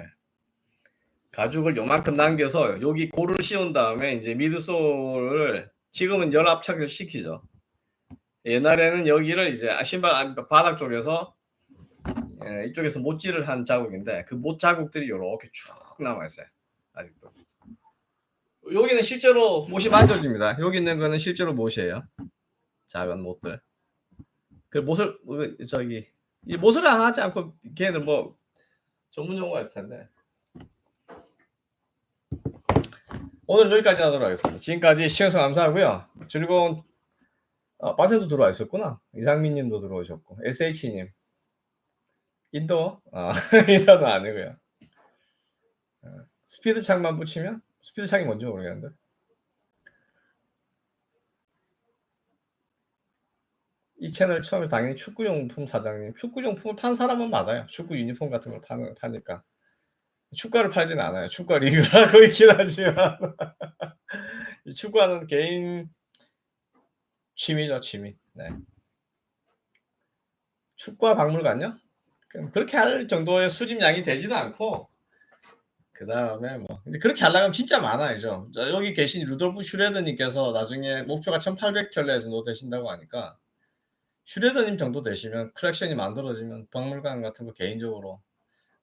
가죽을 요만큼 남겨서 여기 고를 씌운 다음에 이제 미드솔을 지금은 열 압착을 시키죠. 옛날에는 여기를 이제 신발 안- 바닥 쪽에서 예, 이쪽에서 못질을 한 자국인데 그 못 자국들이 이렇게 쭉 남아 있어요. 아직도. 여기는 실제로 못이 만져집니다. 여기 있는 거는 실제로 못이에요. 작은 못들. 그 못을 그 저기 이 못을 안 하지 않고 걔는 뭐 전문 용어가 있을 텐데. 오늘 여기까지 하도록 하겠습니다. 지금까지 시청해서 감사하고요. 즐거운 아, 빠세도 들어와 있었구나. 이상민 님도 들어오셨고 SH님 인도 아 인도는 아니고요. 어, 스피드 창만 붙이면 스피드 창이 뭔지 모르겠는데. 이 채널 처음에 당연히 축구용품 사장님, 축구용품을 판 사람은 맞아요. 축구 유니폼 같은 걸 파는, 파니까. 축구를 팔진 않아요. 축구 리뷰를 하고 있긴 하지만. 이 축구하는 개인 취미죠, 취미. 네. 축구와 박물관요? 그렇게 할 정도의 수집량이 되지도 않고, 그 다음에 뭐, 근데 그렇게 하려면 진짜 많아야죠. 자, 여기 계신 루돌프 슈레드님께서 나중에 목표가 1800켤레 정도 되신다고 하니까, 슈레더님 정도 되시면 컬렉션이 만들어지면 박물관 같은 거 개인적으로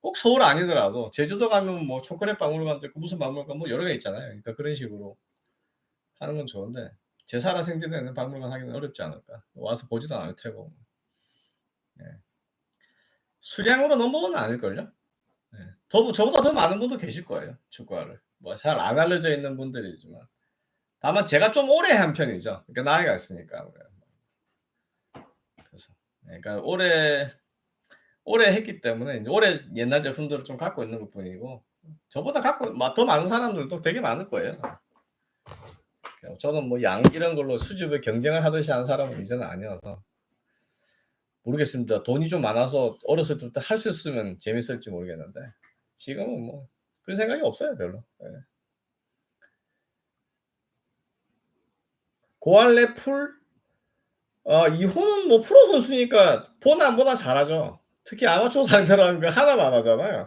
꼭 서울 아니더라도 제주도 가면 뭐 초콜릿 박물관도 있고 무슨 박물관 뭐 여러 개 있잖아요. 그러니까 그런 식으로 하는 건 좋은데 제 살아 생전에는 박물관 하기는 어렵지 않을까. 와서 보지도 않을 테고. 네. 수량으로 넘어는 아닐걸요? 네. 더, 저보다 더 많은 분도 계실 거예요. 축구화를. 뭐 잘 안 알려져 있는 분들이지만. 다만 제가 좀 오래 한 편이죠. 그러니까 나이가 있으니까. 그래서 그러니까 오래 오래 했기 때문에 오래 옛날 제품들을 좀 갖고 있는 것 뿐이고 저보다 갖고 마- 더 많은 사람들도 되게 많을 거예요. 저는 뭐 양 이런 걸로 수집을 경쟁을 하듯이 하는 사람은 이제는 아니어서 모르겠습니다. 돈이 좀 많아서 어렸을 때부터 할 수 있으면 재밌을지 모르겠는데 지금은 뭐 그런 생각이 없어요 별로. 예. 고알레 풀 어, 이호는 뭐 프로 선수니까 보나 안 보나 잘하죠. 특히 아마추어 상대라는 거 하나만 하잖아요.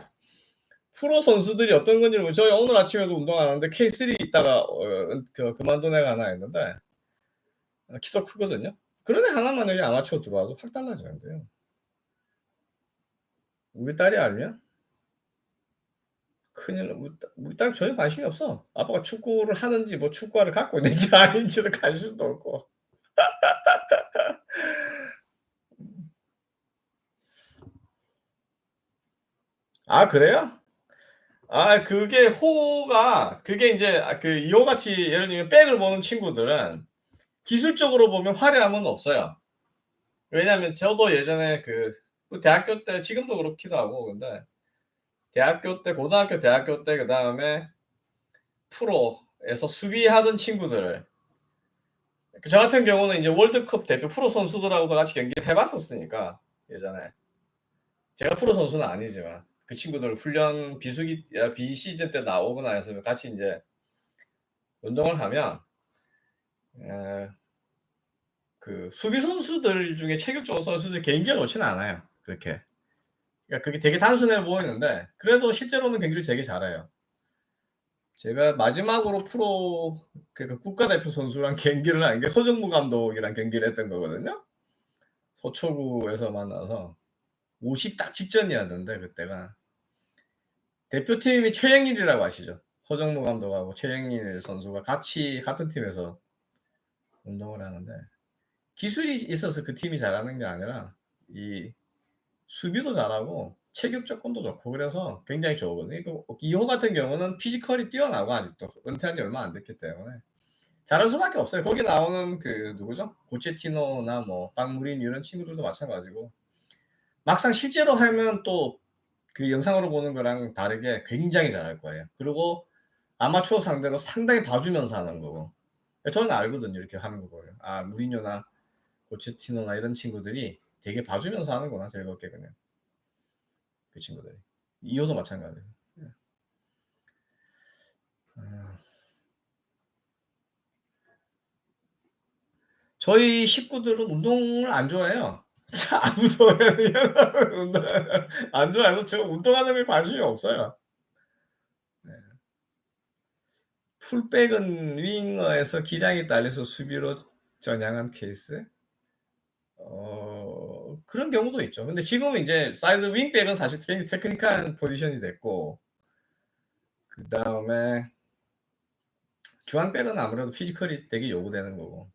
프로 선수들이 어떤 건지 모르 저희 오늘 아침에도 운동하는데 K3 있다가 어, 그, 그만둔 애가 하나 있는데 어, 키도 크거든요. 그런 애 하나만 여기 아마추어 들어와도 확 달라지는데요. 우리 딸이 알면 큰일 나. 우리 딸 우리 딸 전혀 관심이 없어. 아빠가 축구를 하는지 뭐 축구화를 갖고 있는지 아닌지는 관심도 없고. 음. 아 그래요? 아 그게 호가 그게 인제 아 그 이호 같이 예를 들면 백을 보는 친구들은 기술적으로 보면 화려함은 없어요. 왜냐하면 저도 예전에 그 그 대학교 때 지금도 그렇기도 하고 근데 대학교 때 고등학교, 대학교 때 그다음에 프로에서 수비하던 친구들 그 저 같은 경우는 인제 월드컵 대표 프로 선수들하고도 같이 경기를 해 봤었으니까 예전에. 제가 프로 선수는 아니지만 그 친구들 훈련 비수기 아 비시즌 때 나오거나 해서 같이 인제 운동을 하면 에 그 수비 선수들 중에 체격 좋은 선수들이 개인기가 좋지는 않아요 그렇게. 그러니까 그게 되게 단순해 보이는데 그래도 실제로는 경기를 되게 잘해요. 제가 마지막으로 프로 그러니까 국가대표 선수랑 경기를 한 게 서정무 감독이랑 경기를 했던 거거든요. 서초구에서 만나서 50 딱 직전이었는데 그때가. 대표팀이 최영일이라고 아시죠? 서정무 감독하고 최영일 선수가 같이 같은 팀에서 운동을 하는데 기술이 있어서 그 팀이 잘하는 게 아니라 이 수비도 잘하고 체격 조건도 좋고 그래서 굉장히 좋거든요. 그 이호 같은 경우는 피지컬이 뛰어나고 아직도 은퇴한 지 얼마 안 됐기 때문에 잘할 수밖에 없어요. 거기 나오는 그 누구죠? 고체티노나 뭐 빵무린 이런 친구들도 마찬가지고 막상 실제로 하면 또 그 영상으로 보는 거랑 다르게 굉장히 잘할 거예요. 그리고 아마추어 상대로 상당히 봐주면서 하는 거고. 저는 알거든요. 이렇게 하는 거 보면. 아 무리뉴나 고체티노나 이런 친구들이 되게 봐주면서 하는구나 즐겁게 그냥. 그 친구들이. 이호도 마찬가지예요. 예. 아. 저희 식구들은 운동을 안 좋아해요. 아무도 운동을 안 좋아해서 저 운동하는 게 관심이 없어요. 네. 풀백은 winger에서 기량이 딸려서 수비로 전향한 케이스? 어 그런 경우도 있죠. 근데 지금은 인제 사이드 윙백은 사실 굉장히 technical한 포지션이 됐고 그 다음에 중앙백은 아무래도 physical이 되게 요구되는 거고.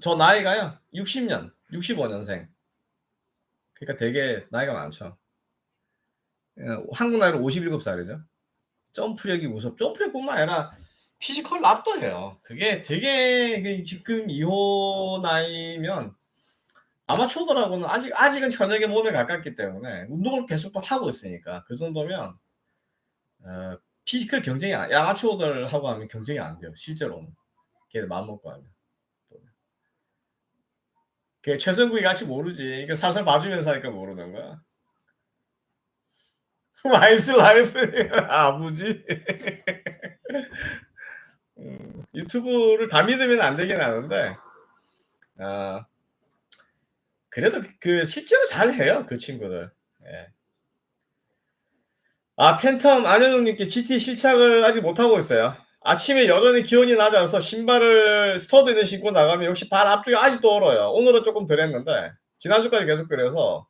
저 나이가요 60 년, 65 년생. 그러니까 되게 나이가 많죠. 예 한국 나이로 57 살이죠. 점프력이 무섭 점프력뿐만 아니라 physical 압도해요. 그게 되게 그 지금 이호 나이면 아마추어들하고는 아직 아직은 현역의 몸에 가깝기 때문에 운동을 계속 또 하고 있으니까 그 정도면 어 physical 경쟁이 아 아마추어들하고 하면 경쟁이 안 돼요 실제로는. 걔들 마음 먹고 하면. 그 최선국이 같이 모르지. 그 살살 봐주면서 하니까 모르는 거야. 와이스 라이프 아버지. 음 유튜브를 다 믿으면 안 되긴 하는데 아 그래도 그 실제로 잘 해요 그 친구들. 예. 아 팬텀 안현웅 님께 GT 실착을 아직 못하고 있어요. 아침에 여전히 기온이 낮아서 신발을 스터드를 신고 나가면 역시 발 앞쪽이 아직도 얼어요. 오늘은 쪼끔 덜 했는데 지난주까지 계속 그래서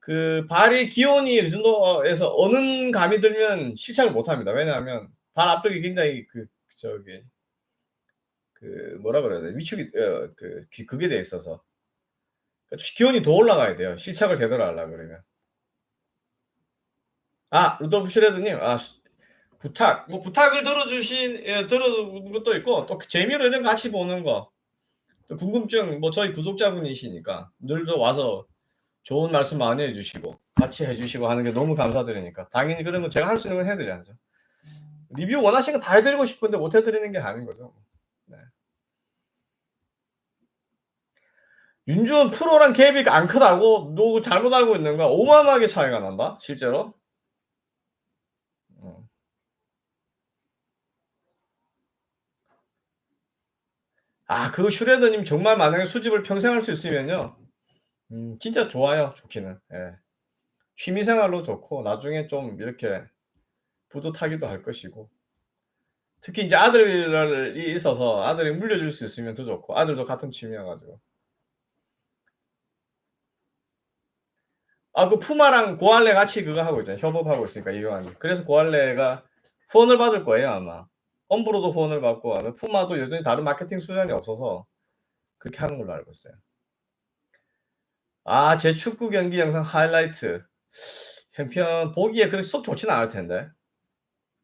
그 발이 기온이 이 정도에서 어는 감이 들면 실착을 못 합니다. 왜냐하면 발 앞쪽이 굉장히 그 저기 그 뭐라 그래야 돼? 위축이 어 그 그게 돼 있어서. 그 기온이 더 올라가야 돼요 실착을 제대로 하려고 그러면. 아 루돌프 슈레드 님. 아 부탁 뭐 부탁을 들어 주신 예 들어준 것도 있고 또그 재미로 이런 거 같이 보는 거. 또 궁금증 뭐 저희 구독자분이시니까 늘 또 와서 좋은 말씀 많이 해 주시고 같이 해 주시고 하는 게 너무 감사드리니까 당연히 그런 거 제가 할 수 있는 건 해 드려야죠. 리뷰 원하시는 거 다 해 드리고 싶은데 못 해 드리는 게 아닌 거죠. 네. 윤주원 프로랑 갭이 안 크다고? 너 잘못 알고 있는 거야. 어마어마하게 차이가 난다 실제로. 아그 슈레더 님 정말 만약에 수집을 평생 할 수 있으면요. 음 진짜 좋아요 좋기는. 예. 취미 생활로 좋고 나중에 좀 이렇게 뿌듯하기도 할 것이고. 특히 인제 아들이 있어서 아들이 물려줄 수 있으면 더 좋고 아들도 같은 취미여 가지고. 아, 그 푸마랑 고알레 같이 그거 하고 있잖아요. 협업하고 있으니까 이거는. 그래서 고알레가 후원을 받을 거예요, 아마. 엄브로도 후원을 받고 아마 푸마도 여전히 다른 마케팅 수단이 없어서 그렇게 하는 걸로 알고 있어요. 아, 제 축구 경기 영상 하이라이트. 형편 보기에 그렇게 썩 좋지는 않을 텐데.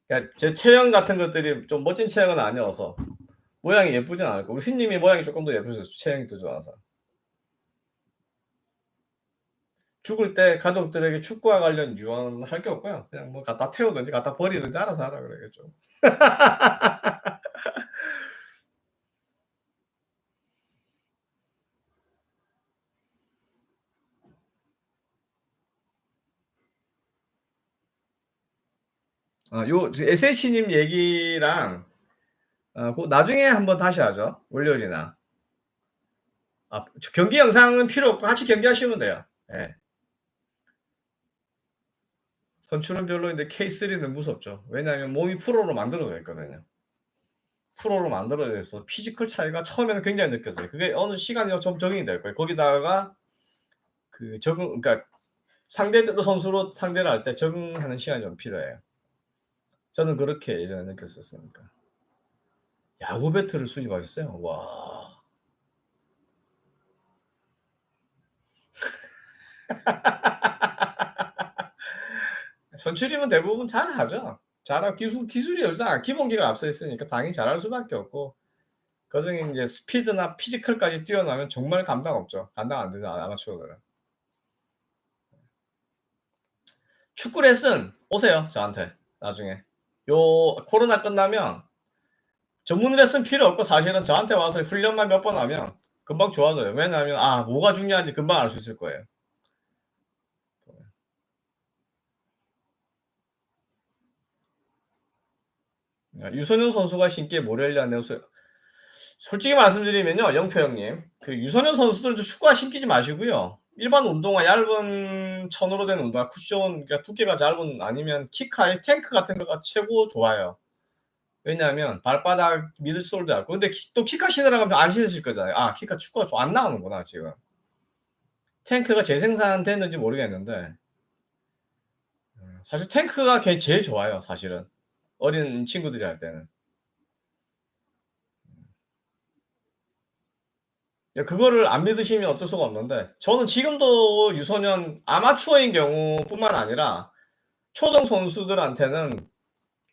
그러니까 제 체형 같은 것들이 좀 멋진 체형은 아니어서 모양이 예쁘진 않을 거고 휘님이 모양이 조금 더 예쁘셔서 체형이 더 좋아서 죽을 때 가족들에게 축구와 관련 유언 할 게 없고요. 그냥 뭐 갖다 태우든지 갖다 버리든지 알아서 하라 그래야겠죠. 아, 요 SH님 얘기랑 아, 그 나중에 한번 다시 하죠. 월요일이나. 아, 경기 영상은 필요 없고 같이 경기하시면 돼요. 예. 선출은 별로인데 K3는 무섭죠. 왜냐하면 몸이 프로로 만들어져 있거든요. 프로로 만들어져 있어 physical 차이가 처음에는 굉장히 느껴져요. 그게 어느 시간이 좀 적응이 될 거예요. 거기다가 그 적응, 그러니까 상대 선수로 상대를 할 때 적응하는 시간이 좀 필요해요. 저는 그렇게 예전에 느꼈었으니까. 야구 배트를 수집하셨어요? 와. 선출이면 대부분 잘 하죠. 잘하고 기술, 기술이 여기서 기본기가 앞서 있으니까 당연히 잘할 수밖에 없고 그중에 이제 스피드나 피지컬까지 뛰어나면 정말 감당 없죠. 감당 안 되죠. 아마추어들은. 축구 레슨 오세요. 저한테 나중에. 요 코로나 끝나면 전문 레슨 필요 없고 사실은 저한테 와서 훈련만 몇 번 하면 금방 좋아져요. 왜냐하면 아 뭐가 중요한지 금방 알 수 있을 거예요. 유소년 선수가 신기에 모렐리아 네오스 솔직히 말씀드리면요 영표 형님. 그 유소년 선수들 축구화 신기지 마시고요. 일반 운동화 얇은 천으로 된 운동화 쿠션 그러니까 두께가 짧은 아니면 키카의 탱크 같은 거가 최고 좋아요. 왜냐하면 발바닥 미들솔도 얇고. 근데 키, 또 키카 신으라고 하면 안 신으실 거잖아요. 아 키카 축구가 좀안 나오는구나 지금. 탱크가 재생산됐는지 모르겠는데. 음, 사실 탱크가 제일 좋아요 사실은 어린 친구들이 할 때는. 예, 그거를 안 믿으시면 어쩔 수가 없는데 저는 지금도 유소년 아마추어인 경우뿐만 아니라 초등 선수들한테는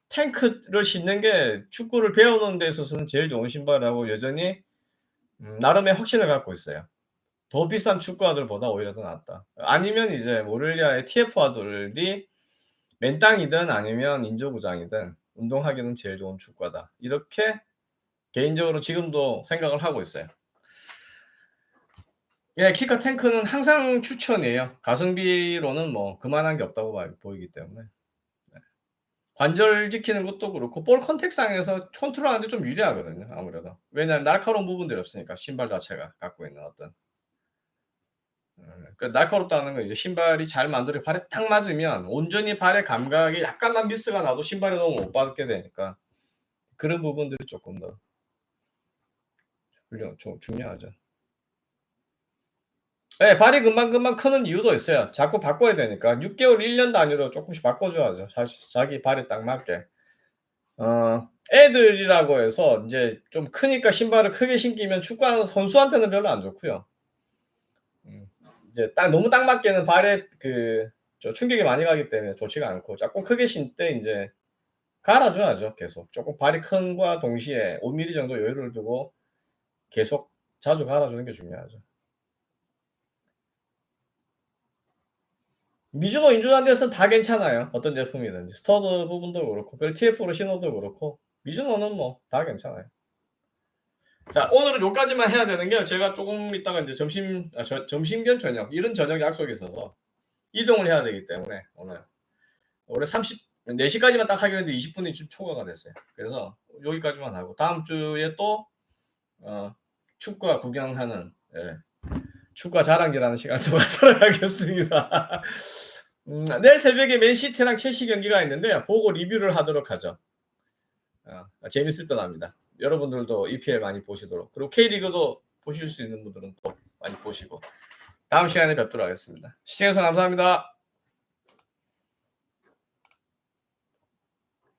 탱크를 신는 게 축구를 배우는 데 있어서는 제일 좋은 신발이라고 여전히 음, 나름의 확신을 갖고 있어요. 더 비싼 축구화들보다 오히려 더 낫다. 아니면 이제 모렐리아의 TF화들이 맨땅이든 아니면 인조구장이든 운동하기는 제일 좋은 축구다. 이렇게 개인적으로 지금도 생각을 하고 있어요. 예, 키카 탱크는 항상 추천이에요. 가성비로는 뭐 그만한 게 없다고 보이기 때문에. 네. 관절 지키는 것도 그렇고 볼 컨택상에서 컨트롤하는데 좀 유리하거든요. 아무래도. 왜냐하면 날카로운 부분들이 없으니까 신발 자체가 갖고 있는 어떤 그 날카롭다는 건 이제 신발이 잘 만들어 발에 딱 맞으면 온전히 발의 감각이 약간만 미스가 나도 신발이 너무 못 받게 되니까 그런 부분들이 조금 더 훌륭, 좀 중요하죠. 네, 발이 금방금방 크는 이유도 있어요. 자꾸 바꿔야 되니까 6개월, 1년 단위로 조금씩 바꿔줘야죠. 사실 자기 발에 딱 맞게. 어, 애들이라고 해서 이제 좀 크니까 신발을 크게 신기면 축구하는 선수한테는 별로 안 좋고요. 음. 이제 딱 너무 딱 맞게는 발에 그 충격이 많이 가기 때문에 좋지가 않고 조금 크게 신 때 이제 갈아줘야죠 계속 조금 발이 큰과 동시에 5mm 정도 여유를 두고 계속 자주 갈아주는 게 중요하죠. 미즈노 인조잔디에서는 다 괜찮아요. 어떤 제품이든지 stud 부분도 그렇고 그 TF로 신어도 그렇고 미즈노는 뭐 다 괜찮아요. 자, 오늘은 요까지만 해야 되는 게 제가 조금 있다가 이제 점심 아, 저, 점심 겸 저녁 이런 저녁 약속이 있어서 이동을 해야 되기 때문에 오늘 올해 30 4시까지만 딱 하기로 했는데 20분이 좀 초과가 됐어요. 그래서 여기까지만 하고 다음 주에 또 어, 축구와 구경하는 예, 축구와 자랑질하는 시간을 또 갖도록 하겠습니다. 음, 내일 새벽에 맨시티랑 첼시 경기가 있는데 보고 리뷰를 하도록 하죠. 어, 재밌을 듯 합니다. 여러분들도 EPL 많이 보시도록 그리고 K리그도 보실 수 있는 분들은 또 많이 보시고 다음 시간에 뵙도록 하겠습니다. 시청해주셔서 감사합니다.